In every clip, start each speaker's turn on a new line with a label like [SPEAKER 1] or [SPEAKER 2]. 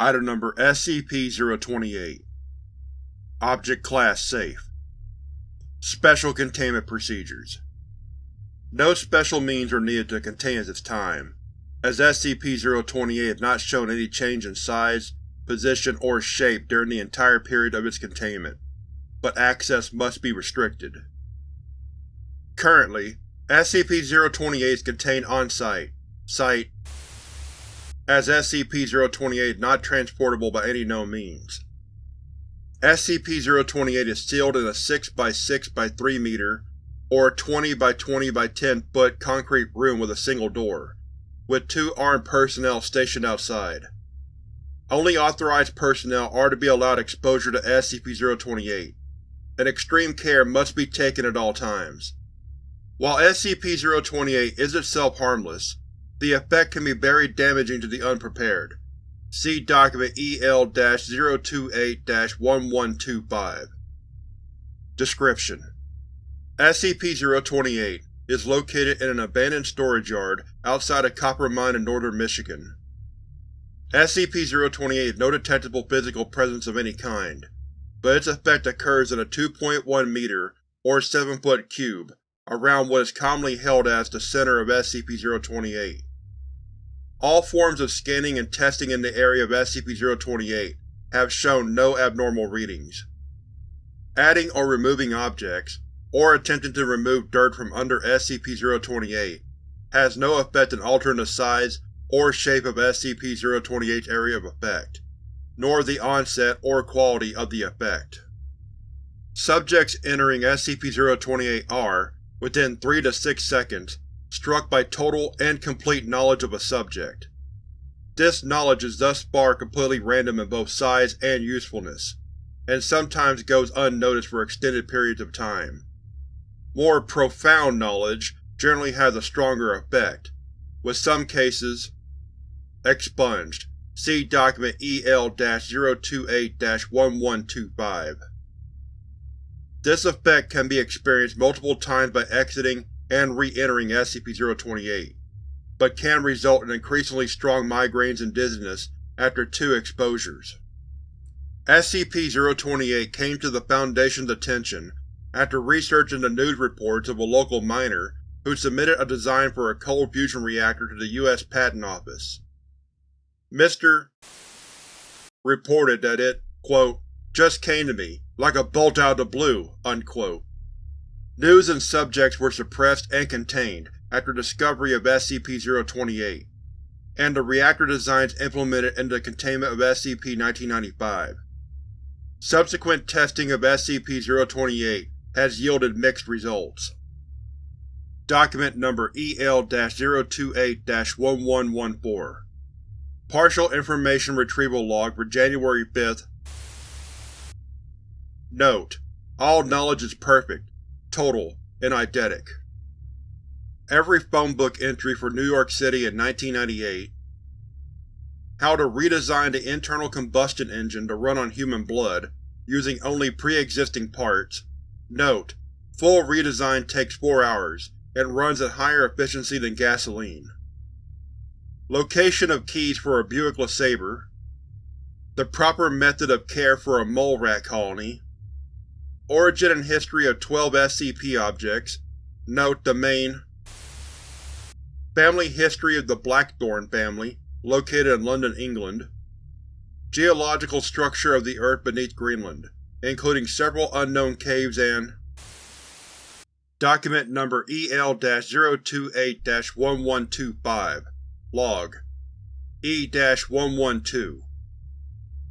[SPEAKER 1] Item Number SCP-028 Object Class Safe. Special Containment Procedures. No special means are needed to contain this time, as SCP-028 has not shown any change in size, position, or shape during the entire period of its containment, but access must be restricted. Currently, SCP-028 is contained on-site, Site as SCP-028 is not transportable by any known means. SCP-028 is sealed in a 6 by 6 by 3 meter or 20 by 20 by 10 foot concrete room with a single door, with two armed personnel stationed outside. Only authorized personnel are to be allowed exposure to SCP-028, and extreme care must be taken at all times. While SCP-028 is itself harmless, the effect can be very damaging to the unprepared. See Document EL-028-1125 Description: SCP-028 is located in an abandoned storage yard outside a copper mine in northern Michigan. SCP-028 has no detectable physical presence of any kind, but its effect occurs in a 2.1 meter or 7 foot cube around what is commonly held as the center of SCP-028. All forms of scanning and testing in the area of SCP-028 have shown no abnormal readings. Adding or removing objects, or attempting to remove dirt from under SCP-028, has no effect in altering the size or shape of SCP-028's area of effect, nor the onset or quality of the effect. Subjects entering SCP-028 are, within 3 to 6 seconds, struck by total and complete knowledge of a subject. This knowledge is thus far completely random in both size and usefulness, and sometimes goes unnoticed for extended periods of time. More profound knowledge generally has a stronger effect, with some cases expunged. See Document EL-028-1125. This effect can be experienced multiple times by exiting and re-entering SCP-028, but can result in increasingly strong migraines and dizziness after two exposures. SCP-028 came to the Foundation's attention after researching the news reports of a local miner who submitted a design for a cold fusion reactor to the U.S. Patent Office. Mr. reported that it, quote, just came to me, like a bolt out of the blue, unquote. News and subjects were suppressed and contained after discovery of SCP-028, and the reactor designs implemented into the containment of SCP-1995. Subsequent testing of SCP-028 has yielded mixed results. Document Number EL-028-1114 Partial Information Retrieval Log for January 5th Note: All knowledge is perfect, total, and eidetic. Every phone book entry for New York City in 1998 How to redesign the internal combustion engine to run on human blood, using only pre-existing parts. Note: Full redesign takes 4 hours, and runs at higher efficiency than gasoline. Location of keys for a Buick LeSabre The proper method of care for a mole rat colony Origin and history of 12 SCP objects. Note the main Family history of the Blackthorne family, located in London, England. Geological structure of the Earth beneath Greenland, including several unknown caves and Document Number EL-028-1125 Log E-112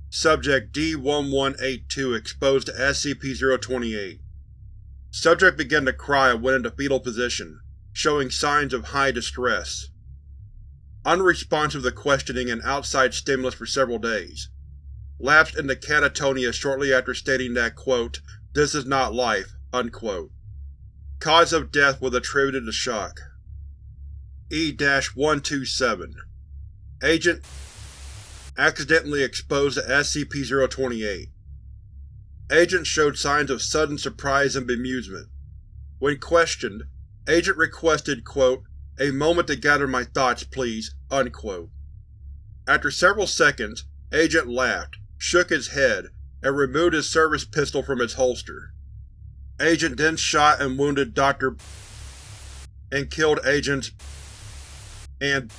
[SPEAKER 1] Subject D-1182 exposed to SCP-028. Subject began to cry and went into fetal position, showing signs of high distress. Unresponsive to questioning and outside stimulus for several days. Lapsed into catatonia shortly after stating that, quote, this is not life, unquote. Cause of death was attributed to shock. E-127 Agent accidentally exposed to SCP-028. Agent showed signs of sudden surprise and bemusement. When questioned, Agent requested, quote, a moment to gather my thoughts, please, unquote. After several seconds, Agent laughed, shook his head, and removed his service pistol from its holster. Agent then shot and wounded Dr. and killed Agents and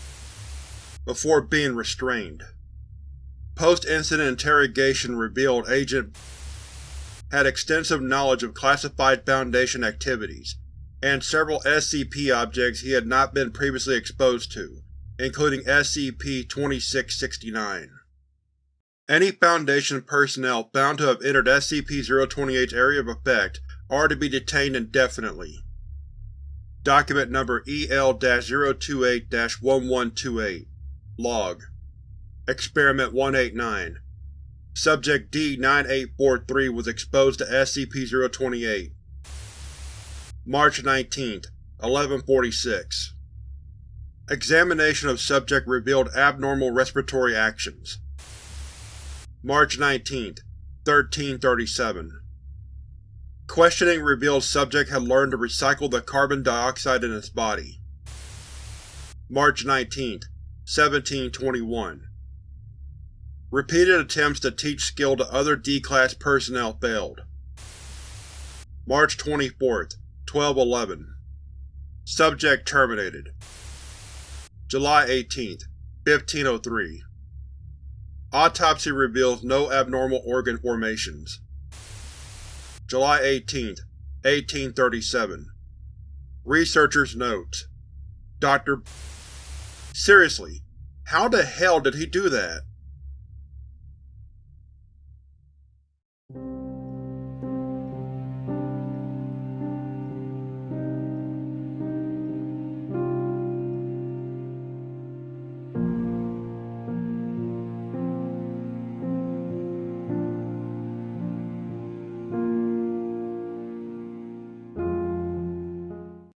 [SPEAKER 1] before being restrained. Post-incident interrogation revealed Agent had extensive knowledge of classified Foundation activities, and several SCP objects he had not been previously exposed to, including SCP-2669. Any Foundation personnel found to have entered SCP-028's area of effect are to be detained indefinitely. Document Number EL-028-1128 Log Experiment 189 Subject D-9843 was exposed to SCP-028. March 19, 1146 Examination of subject revealed abnormal respiratory actions. March 19, 1337 Questioning revealed subject had learned to recycle the carbon dioxide in its body. March 19, 1721 Repeated attempts to teach skill to other D-Class personnel failed. March 24, 1211 Subject terminated. July 18, 1503 Autopsy reveals no abnormal organ formations. July 18, 1837 Researcher's Notes Dr. Seriously, how the hell did he do that?